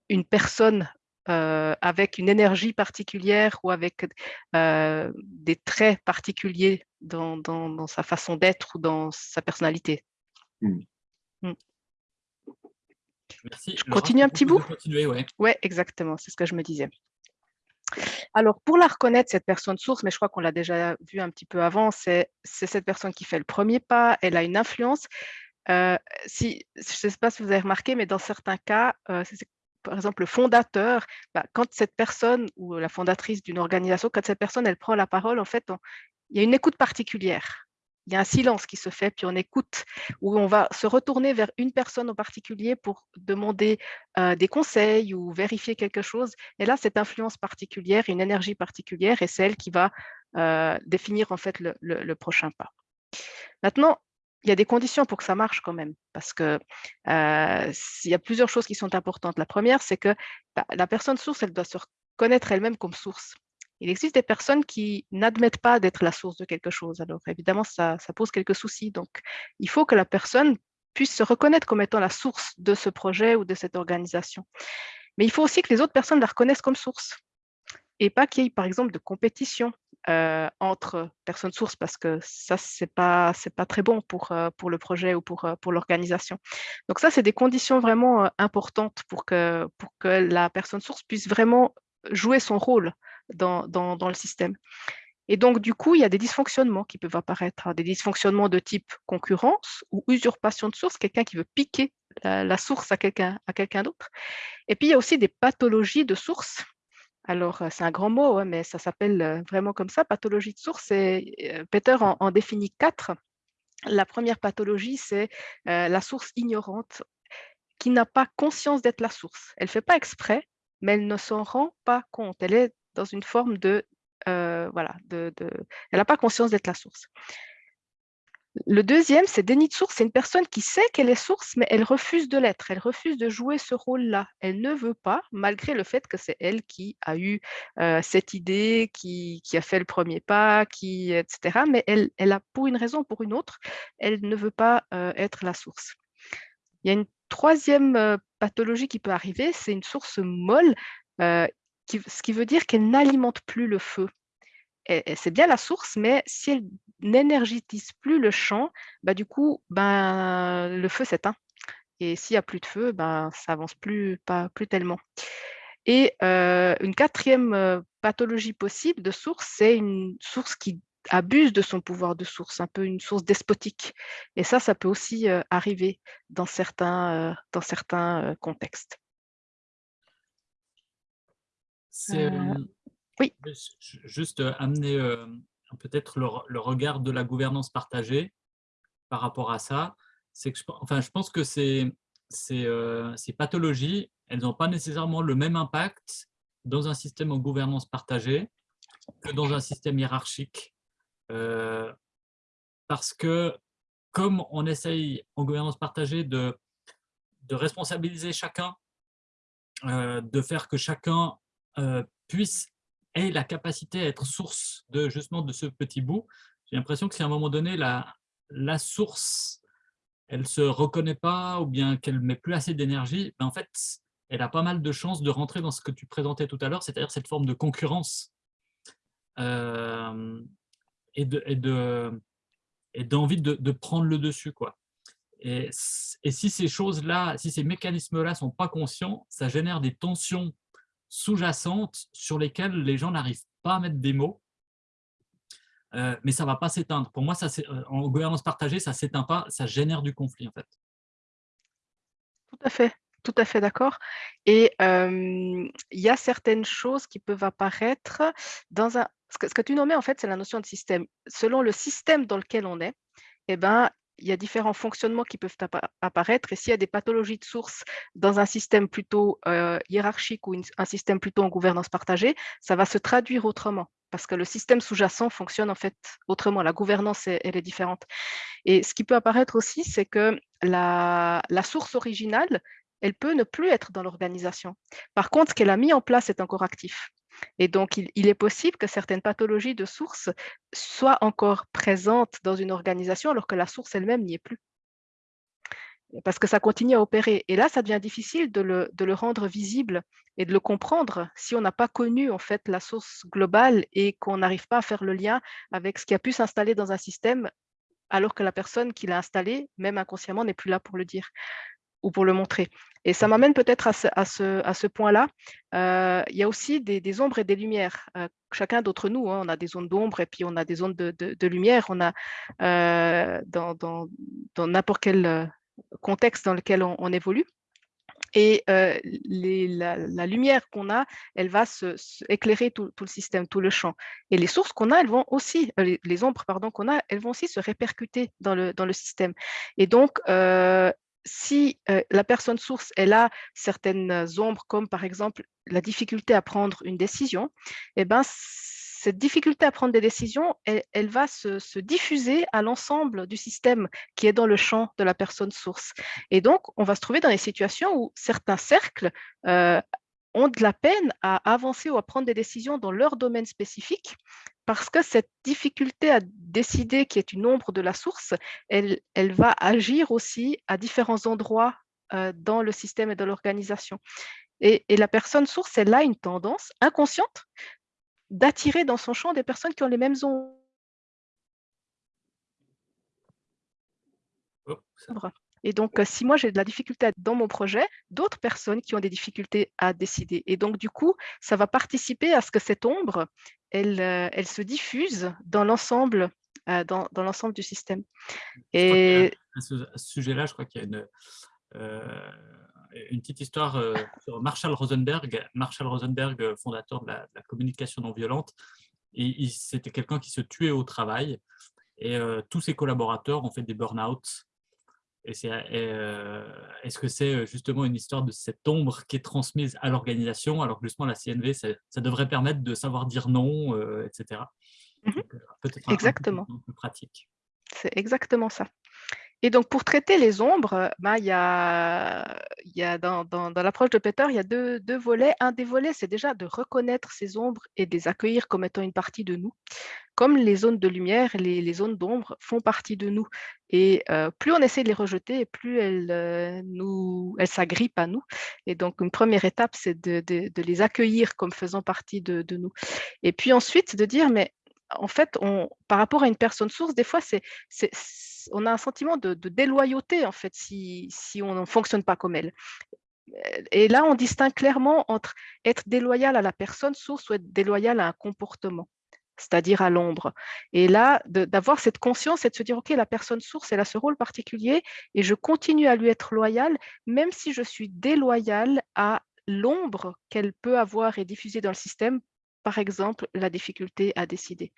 une personne avec une énergie particulière ou avec des traits particuliers dans, dans, sa façon d'être ou dans sa personnalité. Mmh. Mmh. Merci. Je continue un petit bout ouais, exactement, c'est ce que je me disais. Alors, pour la reconnaître, cette personne source, mais je crois qu'on l'a déjà vu un petit peu avant, c'est cette personne qui fait le premier pas, elle a une influence. Euh, si, je ne sais pas si vous avez remarqué, mais dans certains cas, euh, par exemple le fondateur, bah, quand cette personne ou la fondatrice d'une organisation, quand cette personne, elle prend la parole, en fait, il y a une écoute particulière il y a un silence qui se fait, puis on écoute, où on va se retourner vers une personne en particulier pour demander euh, des conseils ou vérifier quelque chose. Et là, cette influence particulière, une énergie particulière, est celle qui va euh, définir en fait le, prochain pas. Maintenant, il y a des conditions pour que ça marche quand même, parce que euh, y a plusieurs choses qui sont importantes. La première, c'est que bah, la personne source, elle doit se reconnaître elle-même comme source. Il existe des personnes qui n'admettent pas d'être la source de quelque chose. Alors évidemment, ça, pose quelques soucis. Donc, il faut que la personne puisse se reconnaître comme étant la source de ce projet ou de cette organisation. Mais il faut aussi que les autres personnes la reconnaissent comme source et pas qu'il y ait, par exemple, de compétition euh, entre personnes sources parce que ça, ce n'est pas, pas très bon pour, euh, pour le projet ou pour, euh, pour l'organisation. Donc ça, c'est des conditions vraiment importantes pour que, pour que la personne source puisse vraiment jouer son rôle dans, le système. Et donc, du coup, il y a des dysfonctionnements qui peuvent apparaître, hein, des dysfonctionnements de type concurrence ou usurpation de source, quelqu'un qui veut piquer la, source à quelqu'un quelqu'un d'autre. Et puis, il y a aussi des pathologies de source. Alors, euh, c'est un grand mot, hein, mais ça s'appelle euh, vraiment comme ça, pathologie de source. Et euh, Peter en, définit quatre. La première pathologie, c'est la source ignorante qui n'a pas conscience d'être la source. Elle ne fait pas exprès, mais elle ne s'en rend pas compte. Elle est dans une forme de... Euh, voilà, elle n'a pas conscience d'être la source. Le deuxième, c'est déni de source. C'est une personne qui sait qu'elle est source, mais elle refuse de l'être. Elle refuse de jouer ce rôle-là. Elle ne veut pas, malgré le fait que c'est elle qui a eu euh, cette idée, qui, a fait le premier pas, qui, etc. Mais elle, elle a, pour une raison ou pour une autre, elle ne veut pas euh, être la source. Il y a une troisième pathologie qui peut arriver, c'est une source molle ce qui veut dire qu'elle n'alimente plus le feu. C'est bien la source, mais si elle n'énergétise plus le champ, bah, du coup, ben, le feu s'éteint. Et s'il n'y a plus de feu, ben, ça avance plus, pas, plus tellement. Et une quatrième pathologie possible de source, c'est une source qui abuse de son pouvoir de source, un peu une source despotique. Et ça, ça peut aussi arriver dans certains, dans certains contextes. C'est euh, oui. juste amener peut-être le, regard de la gouvernance partagée par rapport à ça. c'est que je, enfin, je pense que ces, ces, ces pathologies, elles n'ont pas nécessairement le même impact dans un système en gouvernance partagée que dans un système hiérarchique. parce que comme on essaye en gouvernance partagée de, de responsabiliser chacun, de faire que chacun puisse ait la capacité à être source de justement de ce petit bout, j'ai l'impression que si à un moment donné la, la source elle se reconnaît pas ou bien qu'elle met plus assez d'énergie, ben en fait elle a pas mal de chances de rentrer dans ce que tu présentais tout à l'heure, c'est-à-dire cette forme de concurrence euh, et de et d'envie de, de, prendre le dessus quoi. Et, et si ces choses-là, si ces mécanismes-là sont pas conscients, ça génère des tensions sous-jacentes sur lesquelles les gens n'arrivent pas à mettre des mots, euh, mais ça ne va pas s'éteindre. Pour moi, ça, euh, en gouvernance partagée, ça ne s'éteint pas, ça génère du conflit en fait. Tout à fait, tout à fait d'accord. Et il y a certaines choses qui peuvent apparaître dans un... Ce que, ce que tu nommais en fait, c'est la notion de système. Selon le système dans lequel on est, eh ben, il y a différents fonctionnements qui peuvent apparaître. Et s'il y a des pathologies de source dans un système plutôt euh, hiérarchique ou un système plutôt en gouvernance partagée, ça va se traduire autrement parce que le système sous-jacent fonctionne en fait autrement. La gouvernance, elle est différente. Et ce qui peut apparaître aussi, c'est que la, la source originale, elle peut ne plus être dans l'organisation. Par contre, ce qu'elle a mis en place est encore actif. Et donc, il, est possible que certaines pathologies de source soient encore présentes dans une organisation alors que la source elle-même n'y est plus. Parce que ça continue à opérer. Et là, ça devient difficile de le, rendre visible et de le comprendre si on n'a pas connu en fait la source globale et qu'on n'arrive pas à faire le lien avec ce qui a pu s'installer dans un système alors que la personne qui l'a installé, même inconsciemment, n'est plus là pour le dire ou pour le montrer. Et ça m'amène peut-être à ce, à ce, point-là. Euh, il y a aussi des, ombres et des lumières. Euh, chacun d'entre nous, hein, on a des zones d'ombre et puis on a des zones de, lumière. On a euh, dans n'importe quel contexte dans lequel on, évolue. Et les, la, lumière qu'on a, elle va se, éclairer tout, le système, tout le champ. Et les sources qu'on a, elles vont aussi, les, ombres pardon qu'on a, elles vont aussi se répercuter dans le, dans le système. Et donc, si la personne source, elle a certaines ombres, comme par exemple la difficulté à prendre une décision, eh ben, cette difficulté à prendre des décisions, elle, va se, diffuser à l'ensemble du système qui est dans le champ de la personne source. Et donc, on va se trouver dans des situations où certains cercles ont de la peine à avancer ou à prendre des décisions dans leur domaine spécifique parce que cette difficulté à décider qui est une ombre de la source, elle, elle va agir aussi à différents endroits euh, dans le système et dans l'organisation. Et, la personne source, elle a une tendance inconsciente d'attirer dans son champ des personnes qui ont les mêmes ombres. Et donc, euh, si moi j'ai de la difficulté dans mon projet, d'autres personnes qui ont des difficultés à décider. Et donc, du coup, ça va participer à ce que cette ombre, elle, euh, elle se diffuse dans l'ensemble euh, dans, dans l'ensemble du système. Et à ce, sujet-là, je crois qu'il y a une, une petite histoire sur Marshall Rosenberg. Marshall Rosenberg, fondateur de la, communication non violente, et c'était quelqu'un qui se tuait au travail. Et tous ses collaborateurs ont fait des burn-out euh, est-ce que c'est euh, justement une histoire de cette ombre qui est transmise à l'organisation, alors que justement la CNV, ça, devrait permettre de savoir dire non, euh, etc. Mmh exactement. pratique. C'est exactement ça. Et donc, pour traiter les ombres, ben, il y a, il y a dans, dans, dans l'approche de Peter, il y a deux, deux volets. Un des volets, c'est déjà de reconnaître ces ombres et de les accueillir comme étant une partie de nous. Comme les zones de lumière, les, les zones d'ombre font partie de nous. Et euh, plus on essaie de les rejeter, plus elles, euh, elles s'agrippent à nous. Et donc, une première étape, c'est de, les accueillir comme faisant partie de, nous. Et puis ensuite, de dire, mais en fait, par rapport à une personne source, des fois, on a un sentiment de, déloyauté, en fait, si, on ne fonctionne pas comme elle. Et là, on distingue clairement entre être déloyal à la personne source ou être déloyal à un comportement, c'est-à-dire à, l'ombre. Et là, d'avoir cette conscience et de se dire, OK, la personne source, elle a ce rôle particulier et je continue à lui être loyal, même si je suis déloyal à l'ombre qu'elle peut avoir et diffuser dans le système par exemple, la difficulté à décider.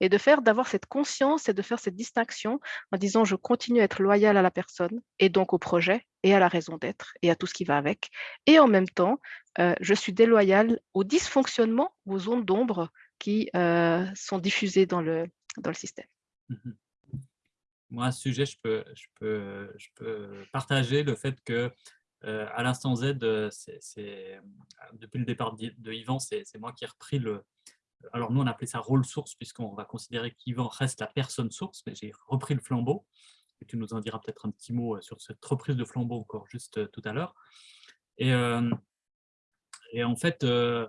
Et de faire, d'avoir cette conscience et de faire cette distinction en disant je continue à être loyal à la personne et donc au projet et à la raison d'être et à tout ce qui va avec. Et en même temps, euh, je suis déloyal au dysfonctionnement, aux zones d'ombre euh, sont diffusées dans le, système. Mmh Moi, à ce sujet, je peux, je peux, je peux partager le fait que euh, à l'instant Z, c'est depuis le départ de Yvan, c'est moi qui ai repris le... Alors nous, on appelait ça rôle source, puisqu'on va considérer qu'Yvan reste la personne source, mais j'ai repris le flambeau. Et tu nous en diras peut-être un petit mot sur cette reprise de flambeau encore juste tout à l'heure. Et, et en fait, le,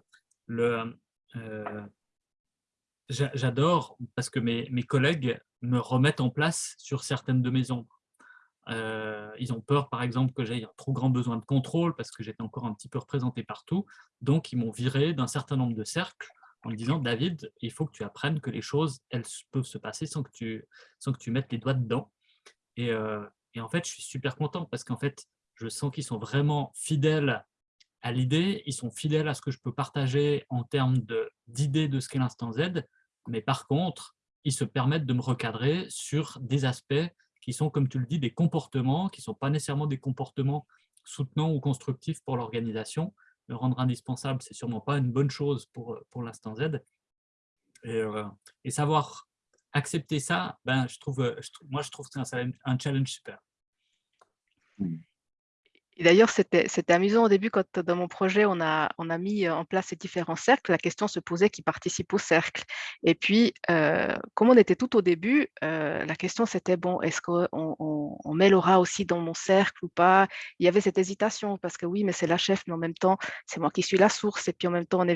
j'adore parce que mes, collègues me remettent en place sur certaines de mes ombres. Euh, ils ont peur, par exemple, que j'aie un trop grand besoin de contrôle parce que j'étais encore un petit peu représenté partout. Donc, ils m'ont viré d'un certain nombre de cercles en me disant « David, il faut que tu apprennes que les choses, elles peuvent se passer sans que tu, sans que tu mettes les doigts dedans. Et, euh, et en fait, je suis super content parce qu'en fait, je sens qu'ils sont vraiment fidèles à l'idée, ils sont fidèles à ce que je peux partager en termes d'idées de, ce qu'est l'instant Z, mais par contre, ils se permettent de me recadrer sur des aspects qui sont, comme tu le dis, des comportements, qui ne sont pas nécessairement des comportements soutenants ou constructifs pour l'organisation. Le rendre indispensable, ce n'est sûrement pas une bonne chose pour, pour l'instant Z. Et, euh, savoir accepter ça, ben, je trouve, moi, je trouve que c'est un, un challenge super. Mmh. Et d'ailleurs, c'était amusant au début quand dans mon projet, on a, mis en place ces différents cercles, la question se posait qui participe au cercle. Et puis, euh, comme on était tout au début, euh, la question c'était, bon, est-ce qu'on on, met Laura aussi dans mon cercle ou pas? Il y avait cette hésitation parce que oui, mais c'est la chef, mais en même temps, c'est moi qui suis la source. Et puis en même temps, on est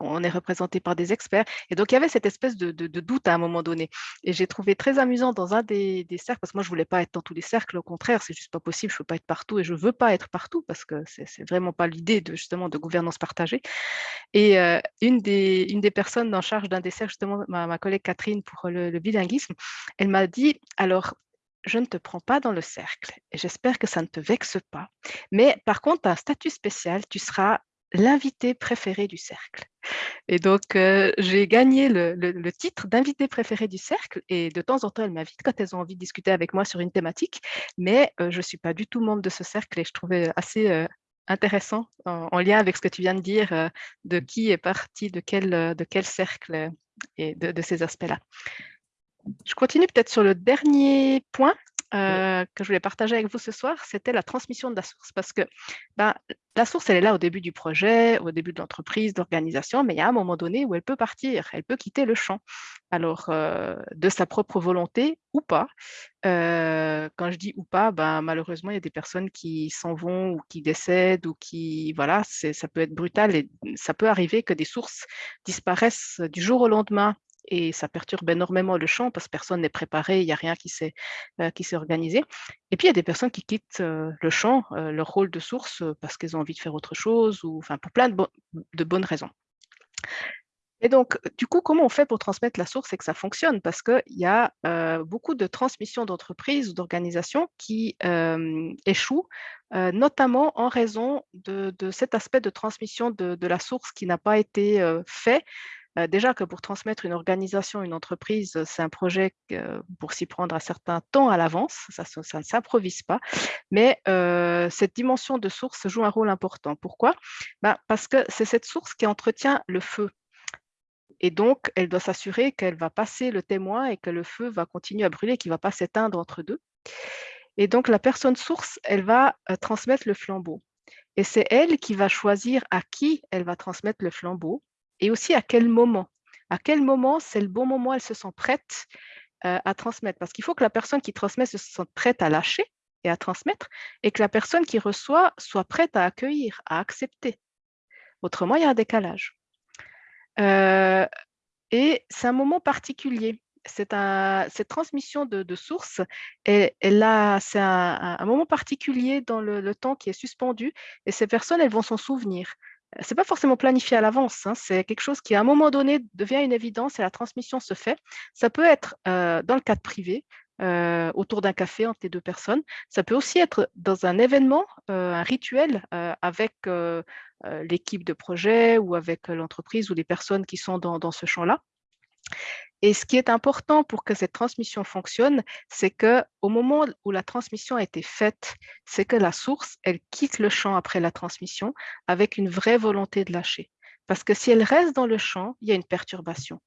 on est représenté par des experts. Et donc, il y avait cette espèce de, doute à un moment donné. Et j'ai trouvé très amusant dans un des, cercles, parce que moi, je voulais pas être dans tous les cercles, au contraire, c'est juste pas possible, je ne veux pas être partout et je ne veux pas être partout parce que c'est vraiment pas l'idée de, justement de gouvernance partagée. Et euh, une, des, une des personnes en charge d'un des cercles, justement, ma, collègue Catherine pour le, bilinguisme, elle m'a dit, alors, je ne te prends pas dans le cercle et j'espère que ça ne te vexe pas. Mais par contre, un statut spécial, tu seras l'invité préféré du cercle. Et donc, euh, j'ai gagné le, titre d'invité préféré du cercle et de temps en temps, elles m'invitent quand elles ont envie de discuter avec moi sur une thématique, mais euh, je ne suis pas du tout membre de ce cercle et je trouvais assez euh, intéressant en, lien avec ce que tu viens de dire, de qui est parti, de quel, de quel cercle et de ces aspects-là. Je continue peut-être sur le dernier point euh, que je voulais partager avec vous ce soir, c'était la transmission de la source. Parce que ben, la source, elle est là au début du projet, au début de l'entreprise, d'organisation, mais il y a un moment donné où elle peut partir, elle peut quitter le champ. Alors, euh, de sa propre volonté ou pas. Euh, quand je dis ou pas, ben, malheureusement, il y a des personnes qui s'en vont ou qui décèdent ou qui, voilà, ça peut être brutal et ça peut arriver que des sources disparaissent du jour au lendemain et ça perturbe énormément le champ parce que personne n'est préparé, il n'y a rien qui s'est euh, organisé. Et puis, il y a des personnes qui quittent euh, le champ, euh, leur rôle de source, parce qu'elles ont envie de faire autre chose, ou pour plein de, bonnes raisons. Et donc, du coup, comment on fait pour transmettre la source et que ça fonctionne? Parce qu'il y a beaucoup de transmissions d'entreprises ou d'organisations qui échouent, notamment en raison de, cet aspect de transmission de, de la source qui n'a pas été fait déjà que pour transmettre une organisation, une entreprise, c'est un projet pour s'y prendre un certain temps à l'avance, ça, ne s'improvise pas, mais cette dimension de source joue un rôle important. Pourquoi? Ben, Parce que c'est cette source qui entretient le feu. Et donc, elle doit s'assurer qu'elle va passer le témoin et que le feu va continuer à brûler, qu'il ne va pas s'éteindre entre deux. Et donc, la personne source, elle va transmettre le flambeau. Et c'est elle qui va choisir à qui elle va transmettre le flambeau et aussi à quel moment? À quel moment c'est le bon moment, elle se sent prête euh, à transmettre? Parce qu'il faut que la personne qui transmet se sente prête à lâcher et à transmettre, et que la personne qui reçoit soit prête à accueillir, à accepter. Autrement, il y a un décalage. Euh, et c'est un moment particulier. Cette transmission de, de source, et, là, c'est un, moment particulier dans le, le, temps qui est suspendu, et ces personnes, elles vont s'en souvenir c'est pas forcément planifié à l'avance, hein, c'est quelque chose qui à un moment donné devient une évidence et la transmission se fait. Ça peut être euh, dans le cadre privé, euh, autour d'un café entre les deux personnes. Ça peut aussi être dans un événement, euh, un rituel euh, avec l'équipe de projet ou avec l'entreprise ou les personnes qui sont dans ce champ-là. Et ce qui est important pour que cette transmission fonctionne, c'est que au moment où la transmission a été faite, c'est que la source, elle quitte le champ après la transmission avec une vraie volonté de lâcher. Parce que si elle reste dans le champ, il y a une perturbation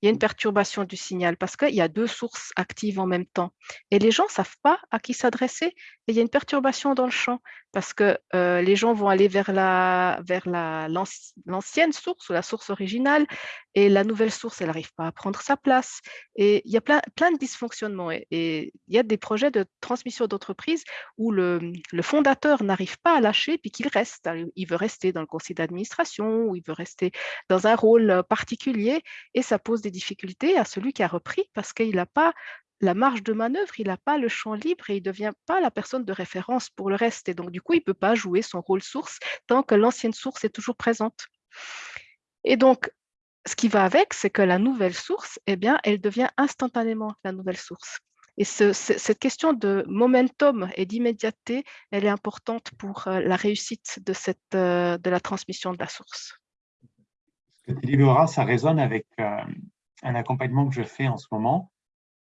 il y a une perturbation du signal parce qu'il y a deux sources actives en même temps. Et les gens ne savent pas à qui s'adresser. Et il y a une perturbation dans le champ parce que euh, les gens vont aller vers la vers l'ancienne source ou la source originale et la nouvelle source, elle n'arrive pas à prendre sa place. Et il y a plein, plein de dysfonctionnements. Et, et il y a des projets de transmission d'entreprise où le, le fondateur n'arrive pas à lâcher puis qu'il reste. Il veut rester dans le conseil d'administration ou il veut rester dans un rôle particulier et ça pose des difficultés à celui qui a repris parce qu'il n'a pas la marge de manœuvre, il n'a pas le champ libre et il ne devient pas la personne de référence pour le reste. Et donc, du coup, il ne peut pas jouer son rôle source tant que l'ancienne source est toujours présente. Et donc, ce qui va avec, c'est que la nouvelle source, eh bien, elle devient instantanément la nouvelle source. Et cette question de momentum et d'immédiateté, elle est importante pour euh, la réussite de, cette, euh, de la transmission de la source. Ce que tu dis, Laura, ça résonne avec euh, un accompagnement que je fais en ce moment,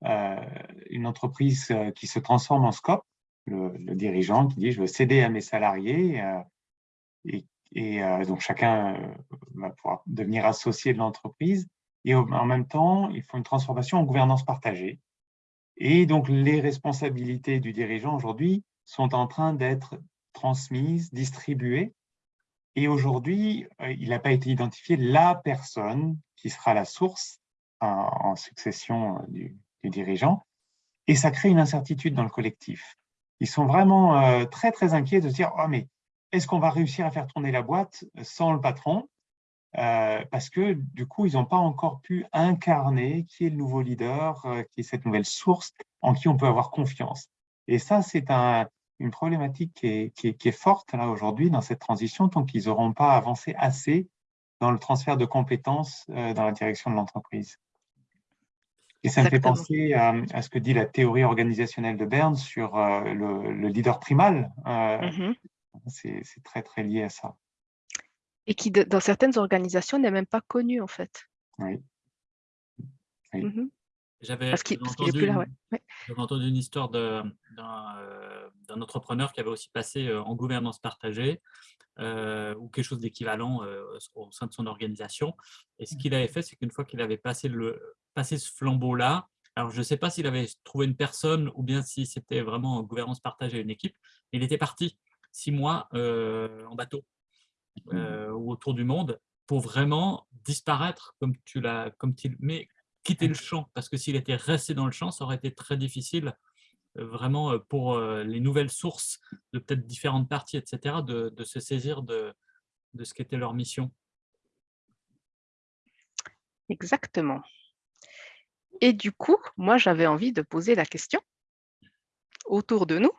euh, une entreprise euh, qui se transforme en scope, le, dirigeant qui dit je veux céder à mes salariés euh, et, donc chacun va pouvoir devenir associé de l'entreprise. Et en même temps ils font une transformation en gouvernance partagée. Et donc les responsabilités du dirigeant aujourd'hui sont en train d'être transmises, distribuées. Et aujourd'hui, il n'a pas été identifié la personne qui sera la source en, succession euh, du, dirigeant. Et ça crée une incertitude dans le collectif. Ils sont vraiment euh, très, très inquiets de se dire, oh, mais est-ce qu'on va réussir à faire tourner la boîte sans le patron? Euh, Parce que du coup, ils n'ont pas encore pu incarner qui est le nouveau leader, qui est cette nouvelle source en qui on peut avoir confiance. Et ça, c'est un, une problématique qui est, qui est, forte là aujourd'hui dans cette transition tant qu'ils n'auront pas avancé assez dans le transfert de compétences dans la direction de l'entreprise. Et ça me fait penser à, ce que dit la théorie organisationnelle de Berne sur euh, le, leader primal. Euh, mmh c'est très, très lié à ça. Et qui, dans certaines organisations, n'est même pas connu, en fait. Oui. Mmh J'avais entendu, entendu, une histoire euh, d'un entrepreneur qui avait aussi passé en gouvernance partagée ou quelque chose d'équivalent au sein de son organisation. Et ce qu'il avait fait, c'est qu'une fois qu'il avait passé le, passer ce flambeau-là. Alors, je ne sais pas s'il avait trouvé une personne ou bien si c'était vraiment gouvernance partagée, une équipe. Il était parti six mois euh, en bateau mmh. euh, ou autour du monde pour vraiment disparaître comme tu l'as, comme tu, mais quitter le champ. Parce que s'il était resté dans le champ, ça aurait été très difficile euh, vraiment pour les nouvelles sources de peut-être différentes parties, etc., de, de se saisir de, de ce qu'était leur mission. Exactement. Et du coup, moi, j'avais envie de poser la question autour de nous.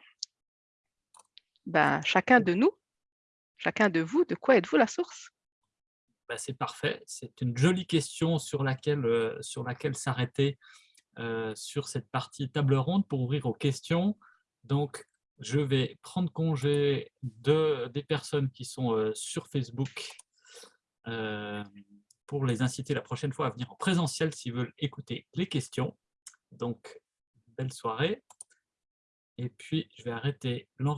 Ben, chacun de nous, chacun de vous, de quoi êtes-vous la source? Ben, C'est parfait. C'est une jolie question sur laquelle, euh, sur s'arrêter euh, sur cette partie table ronde pour ouvrir aux questions. Donc, je vais prendre congé de, des personnes qui sont euh, sur Facebook pour les inciter la prochaine fois à venir en présentiel s'ils veulent écouter les questions. Donc, belle soirée. Et puis, je vais arrêter l'enregistrement.